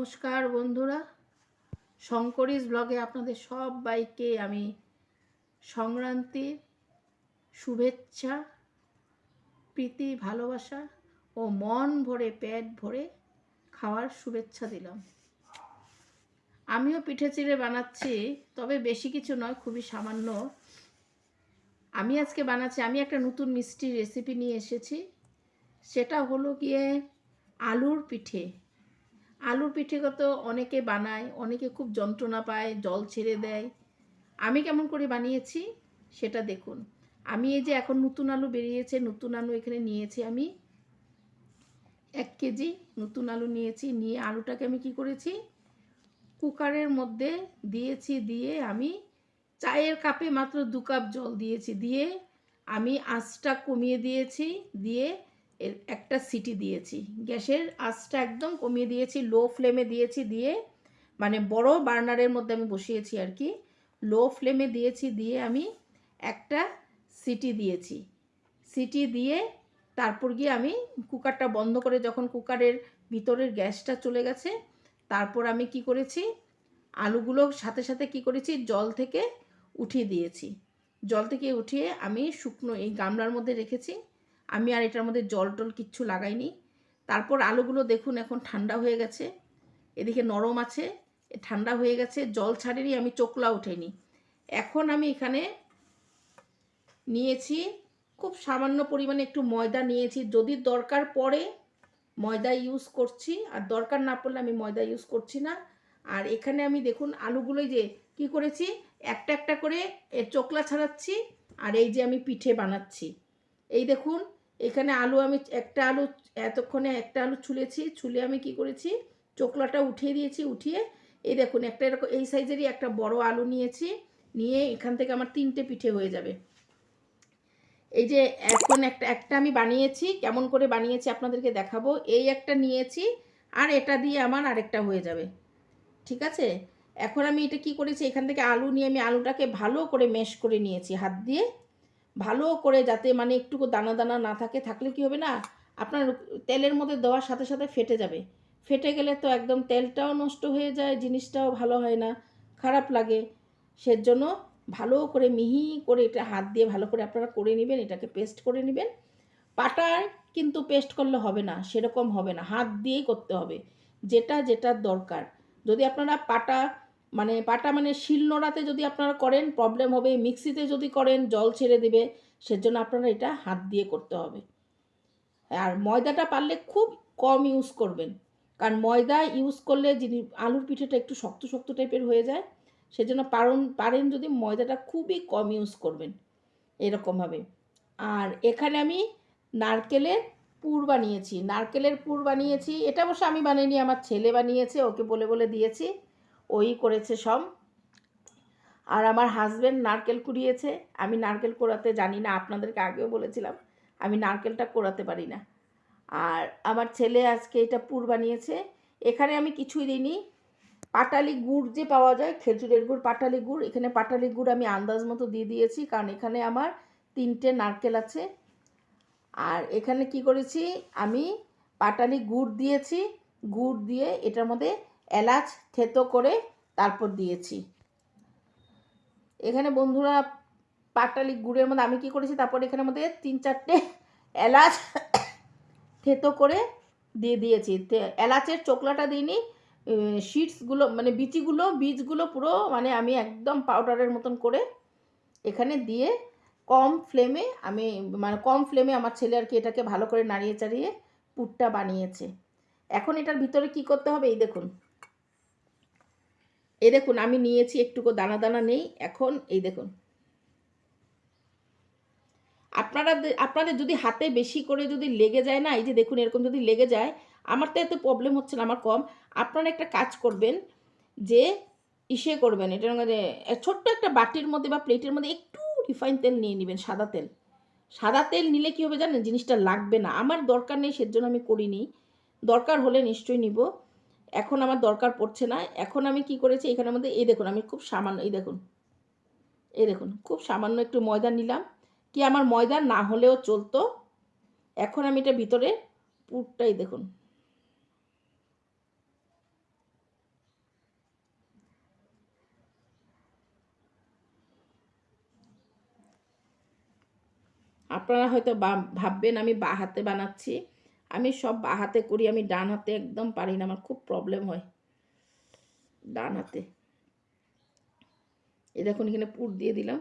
নমস্কার বন্ধুরা। শঙ্করিস ব্লগে আপনাদের সব সবাইকে আমি সংক্রান্তির শুভেচ্ছা, প্রীতি, ভালোবাসা ও মন ভরে, পেট ভরে খাওয়ার শুভেচ্ছা দিলাম। আমিও পিঠে চিড়ে বানাচ্ছি, তবে বেশি কিছু নয়, খুবই সামান্য। আমি আজকে বানাচ্ছি, আমি একটা নতুন মিষ্টি রেসিপি নিয়ে এসেছি। সেটা হলো গিয়ে আলুর পিঠে। আলুর পিঠেগত অনেকে বানায়, অনেকে খুব যন্ত্রণা পায়, জল ছেড়ে দেয়। আমি কেমন করে বানিয়েছি সেটা দেখুন। আমি এই যে এখন নতুন আলু বেরিয়েছে, নতুন আলু এখানে নিয়েছি আমি। এক কেজি নতুন আলু নিয়েছি, নিয়ে আলুটাকে আমি কি করেছি? কুকারের মধ্যে দিয়েছি, দিয়ে আমি চায়ের কাপে মাত্র দু কাপ জল দিয়েছি। দিয়ে আমি আঁচটা কমিয়ে দিয়েছি, দিয়ে একটা সিটি দিয়েছি। গ্যাসের আঁচটা একদম কমিয়ে দিয়েছি, লো ফ্লেমে দিয়েছি দিয়ে মানে বড় বার্নারের মধ্যে আমি বসিয়েছি আর কি। লো ফ্লেমে দিয়েছি দিয়ে আমি একটা সিটি দিয়েছি। সিটি দিয়ে তারপর গিয়ে আমি কুকারটা বন্ধ করে যখন কুকারের ভিতরের গ্যাসটা চলে গেছে, তারপর আমি কি করেছি? আলুগুলো সাথে সাথে কি করেছি? জল থেকে উঠিয়ে দিয়েছি। জল থেকে উঠিয়ে আমি শুকনো এই গামলার মধ্যে রেখেছি। আমি আর এটার মধ্যে জল টল কিচ্ছু লাগাইনি। তারপর আলুগুলো দেখুন এখন ঠান্ডা হয়ে গেছে। এদিকে নরম আছে ঠান্ডা হয়ে গেছে, জল ছাড়েনি, আমি চোকলা ওঠেনি। এখন আমি এখানে নিয়েছি খুব সামান্য পরিমাণে একটু ময়দা নিয়েছি। যদি দরকার পড়ে ময়দা ইউজ করছি, আর দরকার না পড়লে আমি ময়দা ইউজ করছি না। আর এখানে আমি দেখুন আলুগুলোই যে কি করেছি, একটা একটা করে চোকলা ছাড়াচ্ছি, আর এই যে আমি পিঠে বানাচ্ছি। এই দেখুন এখানে আলু আমি একটা আলু এতক্ষণে একটা আলু ছুলেছি, ছুলে আমি কি করেছি? চোকলাটা উঠিয়ে দিয়েছি, উঠিয়ে এই দেখুন একটা এরকম, এই সাইজেরই একটা বড় আলু নিয়েছি, নিয়ে এখান থেকে আমার তিনটে পিঠে হয়ে যাবে। এই যে এখন একটা একটা আমি বানিয়েছি, কেমন করে বানিয়েছি আপনাদেরকে দেখাবো। এই একটা নিয়েছি আর এটা দিয়ে আমার আরেকটা হয়ে যাবে। ঠিক আছে? এখন আমি এটা কি করেছি? এখান থেকে আলু নিয়ে আমি আলুটাকে ভালো করে মেশ করে নিয়েছি হাত দিয়ে। ভালো করে যাতে মানে একটুকু দানা দানা না থাকে, থাকলে কি হবে না? আপনার তেলের মধ্যে দেওয়ার সাথে সাথে ফেটে যাবে। ফেটে গেলে তো একদম তেলটাও নষ্ট হয়ে যায়, জিনিসটাও ভালো হয় না, খারাপ লাগে। সেজন্য ভালো করে মিহি করে এটা হাত দিয়ে ভালো করে আপনারা করে নেবেন, এটাকে পেস্ট করে নেবেন। পাটায় কিন্তু পেস্ট করলে হবে না, সেরকম হবে না, হাত দিয়েই করতে হবে। যেটা যেটার দরকার। যদি আপনারা পাটা মানে পাটা মানে শিলনোড়াতে যদি আপনারা করেন প্রবলেম হবে, মিক্সিতে যদি করেন, জল ছেড়ে দেবে, সেজন্য আপনারা এটা হাত দিয়ে করতে হবে। আর ময়দাটা পারলে খুব কম ইউজ করবেন। কারণ ময়দা ইউজ করলে যিনি আলুর পিঠেটা একটু শক্ত শক্ত টাইপের হয়ে যায়, সেজন্য পারেন পারেন যদি ময়দাটা খুবই কম ইউজ করবেন। এরকমভাবে আর এখানে আমি নারকেলের পুর বানিয়েছি। নারকেলের পুর বানিয়েছি। এটা অবশ্য আমি বানিয়ে আমার ছেলে বানিয়েছে, ওকে বলে বলে দিয়েছি। ওই করেছে সব। আর আমার হাজব্যান্ড নারকেল কুড়িয়েছে। আমি নারকেল কোড়াতে জানি না, আপনাদেরকে আগেও বলেছিলাম, আমি নারকেলটা কোড়াতে পারি না। আর আমার ছেলে আজকে এটা পুর বানিয়েছে। এখানে আমি কিছুই দিইনি। পাটালি গুড় যে পাওয়া যায়, খেজুরের গুড়, পাটালি গুড়, এখানে পাটালি গুড় আমি আন্দাজ মতো দিয়ে দিয়েছি, কারণ এখানে আমার তিনটে নারকেল আছে। আর এখানে কি করেছি, আমি পাটালি গুড় দিয়েছি। গুড় দিয়ে এটার মধ্যে এলাচ থেতো করে তারপর দিয়েছি। এখানে বন্ধুরা পাটালি গুড়ের মধ্যে আমি কি করেছি, তারপর এখানের মধ্যে তিন চারটে এলাচ থেতো করে দিয়ে দিয়েছি। এলাচের চোকলাটা দিইনি শিটসগুলো মানে বিচিগুলো, বীজগুলো পুরো মানে আমি একদম পাউডারের মতন করে এখানে দিয়ে কম ফ্লেমে আমি মানে কম ফ্লেমে আমার ছেলে আর কি এটাকে ভালো করে নাড়িয়ে চাড়িয়ে পুরটা বানিয়েছে। এখন এটার ভিতরে কি করতে হবে এই দেখুন। এই দেখুন, আমি নিয়েছি, একটুকু দানা দানা নেই। এখন এই দেখুন। আপনারা আপনাদের যদি হাতে বেশি করে যদি লেগে যায় না, এই যে দেখুন, এরকম যদি লেগে যায়, আমার তো এত প্রবলেম হচ্ছে না, আমার কম। আপনারা একটা কাজ করবেন যে, ইসে করবেন এটার মধ্যে ছোট্ট একটা বাটির মধ্যে বা প্লেটের মধ্যে একটু রিফাইন তেল নিয়ে নেবেন, সাদা তেল। সাদা তেল নিলে কী হবে জানেন, জিনিসটা লাগবে না। আমার দরকার নেই, সেজন্য আমি করিনি। দরকার হলে নিশ্চয়ই নিব। এখন আমার দরকার পড়ছে না। এখন আমি কি করেছি? এখানের মধ্যে এই দেখুন, আমি খুব সামান্য, এই দেখুন। এই দেখুন, খুব সামান্য একটু ময়দা নিলাম। কি আমার ময়দা না হলেও চলতো? এখন আমি এটা ভিতরে পুরটাই দেখুন। আপনারা হয়তো বা ভাববেন, আমি বা হাতে বানাচ্ছি। আমি সব হাতে করি, আমি ডান হাতে একদম পারি না, আমার খুব প্রবলেম হয়। ডান হাতে। এই দেখুন, এখানে পুর দিয়ে দিলাম।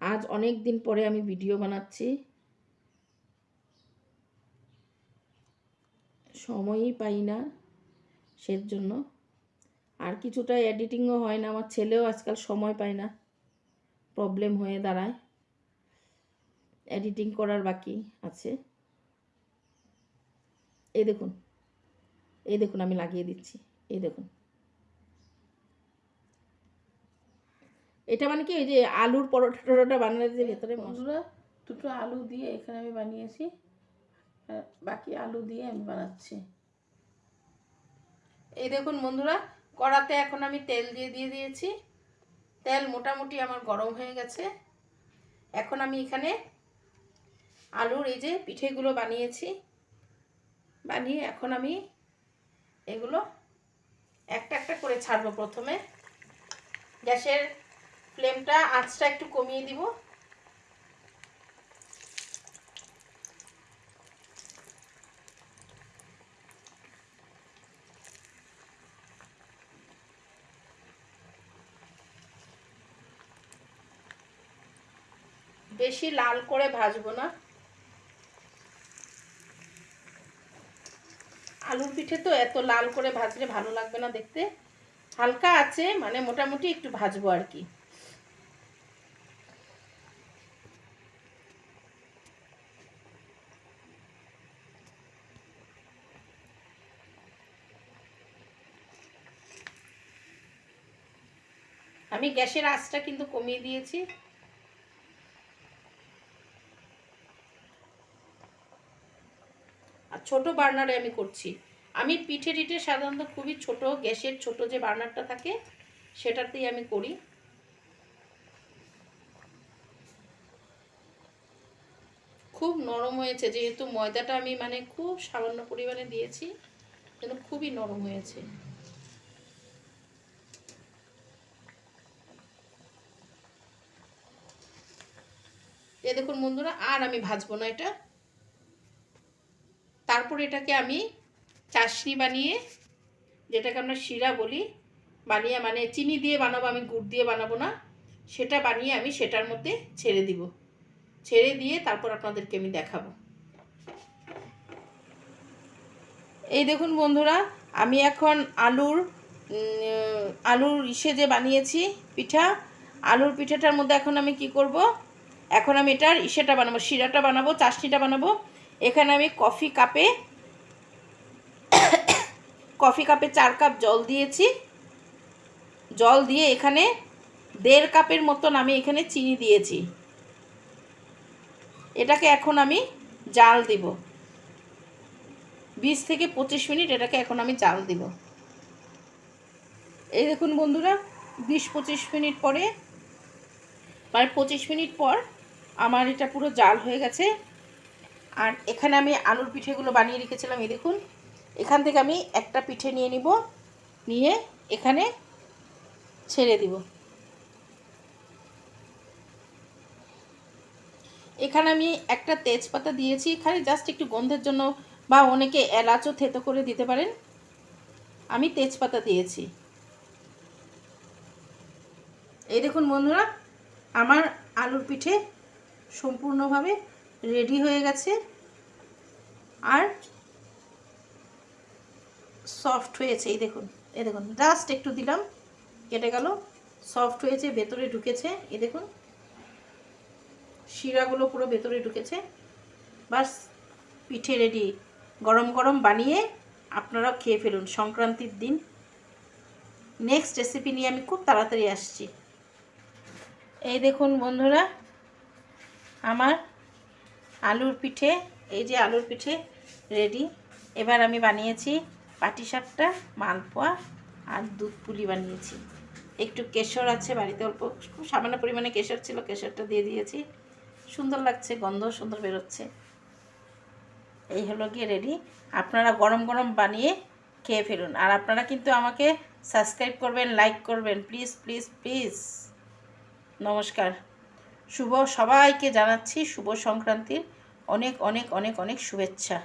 আজ অনেক দিন পরে আমি ভিডিও বানাচ্ছি। সময়ই পাই না সের জন্য আর কিছুটা এডিটিংও হয় না, আমার ছেলেও আজকাল সময় পায় না। প্রবলেম হয়ে দাঁড়ায়। এডিটিং করার বাকি আছে। এই দেখুন এই দেখুন আমি লাগিয়ে দিচ্ছি, এই দেখুন। এটা মানে কি ওই যে আলুর পরোটা টরোটা বানালে যে ভেতরে বন্ধুরা, দুটো আলু দিয়ে এখানে আমি বানিয়েছি। বাকি আলু দিয়ে আমি বানাচ্ছি। এই দেখুন বন্ধুরা, কড়াতে এখন আমি তেল দিয়ে দিয়ে দিয়েছি। তেল মোটামুটি আমার গরম হয়ে গেছে। এখন আমি এখানে আলুর এই যে পিঠেগুলো বানিয়েছি। বানিয়ে এখন আমি এগুলো একটা একটা করে ছাড়বো প্রথমে। গ্যাসের ফ্লেমটা আঁচটা একটু কমিয়ে দিব। বেশি লাল করে ভাজবো না। আলুর পিঠে তো এত লাল করে ভাজলে ভালো লাগবে না দেখতে। হালকা আছে মানে মোটামুটি একটু ভাজবো আর কি। আমি গ্যাসের আঁচটা কিন্তু কমিয়ে দিয়েছি। ছোট বার্নারে আমি করছি। আমি পিঠে টিঠে সাধারণত খুবই ছোট, গ্যাসের ছোট যে বার্নারটা থাকে, সেটাতেই আমি করি। খুব নরম হয়েছে, যেহেতু ময়দাটা আমি মানে খুব সামান্য পরিমাণে দিয়েছি, কিন্তু খুবই নরম হয়েছে। এ দেখুন বন্ধুরা, আর আমি ভাজবো না এটা। তারপর এটাকে আমি চাশনি বানিয়ে যেটাকে আমরা শিরা বলি, বানিয়ে মানে চিনি দিয়ে বানাবো, আমি গুড় দিয়ে বানাবো না, সেটা বানিয়ে আমি সেটার মধ্যে ছেড়ে দিব। ছেড়ে দিয়ে তারপর আপনাদেরকে আমি দেখাবো। এই দেখুন বন্ধুরা, আমি এখন আলুর আলুর ইসে যে বানিয়েছি পিঠা, আলুর পিঠাটার মধ্যে এখন আমি কি করব? এখন আমি এটার ইসেটা বানাবো, শিরাটা বানাবো, চাশনিটা বানাবো। এখানে আমি কফি কাপে কফি কাপে চার কাপ জল দিয়েছি। জল দিয়ে এখানে দেড় কাপের মতন আমি এখানে চিনি দিয়েছি। এটাকে এখন আমি জাল দিব। বিশ থেকে পঁচিশ মিনিট এটাকে এখন আমি জাল দিব। এই দেখুন বন্ধুরা, বিশ পঁচিশ মিনিট পরে মানে পঁচিশ মিনিট পর আমার এটা পুরো জাল হয়ে গেছে। আর এখানে আমি আলুর পিঠেগুলো বানিয়ে রেখেছিলাম, এই দেখুন। এখান থেকে আমি একটা পিঠে নিয়ে নিব, নিয়ে এখানে ছেড়ে দিব। এখানে আমি একটা তেজপাতা দিয়েছি, এখানে জাস্ট একটু গন্ধের জন্য বা অনেকে এলাচও থেতো করে দিতে পারেন। আমি তেজপাতা দিয়েছি। এই দেখুন বন্ধুরা, আমার আলুর পিঠে সম্পূর্ণভাবে রেডি হয়ে গেছে। আর সফট হয়েছে, এই দেখুন এই দেখুন, জাস্ট একটু দিলাম, কেটে গেল, সফট হয়েছে, ভেতরে ঢুকেছে, এই দেখুন, শিরাগুলো পুরো ভেতরে ঢুকেছে। বাস, পিঠে রেডি, গরম গরম বানিয়ে আপনারাও খেয়ে ফেলুন সংক্রান্তির দিন। নেক্সট রেসিপি নিয়ে আমি খুব তাড়াতাড়ি আসছি। এই দেখুন বন্ধুরা, আমার আলুর পিঠে, এই যে আলুর পিঠে রেডি এবার আমি বানিয়েছি পাটিসাপটা, মালপোয়া আর দুধ পুলি বানিয়েছি। একটু কেশর আছে, বাড়িতে অল্প, খুব সামান্য পরিমাণে কেশর ছিল, কেশরটা দিয়ে দিয়েছি। সুন্দর লাগছে, গন্ধ সুন্দর বেরোচ্ছে। এই হলো গিয়ে রেডি আপনারা গরম গরম বানিয়ে খেয়ে ফেলুন। আর আপনারা কিন্তু আমাকে সাবস্ক্রাইব করবেন লাইক করবেন। প্লিজ প্লিজ প্লিজ নমস্কার। শুভ সবাইকে জানাচ্ছি শুভ সংক্রান্তির অনেক অনেক অনেক অনেক শুভেচ্ছা।